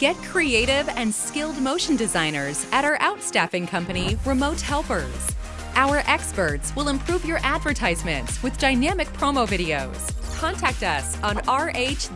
Get creative and skilled motion designers at our outstaffing company, Remote Helpers. Our experts will improve your advertisements with dynamic promo videos. Contact us on rh-s.com.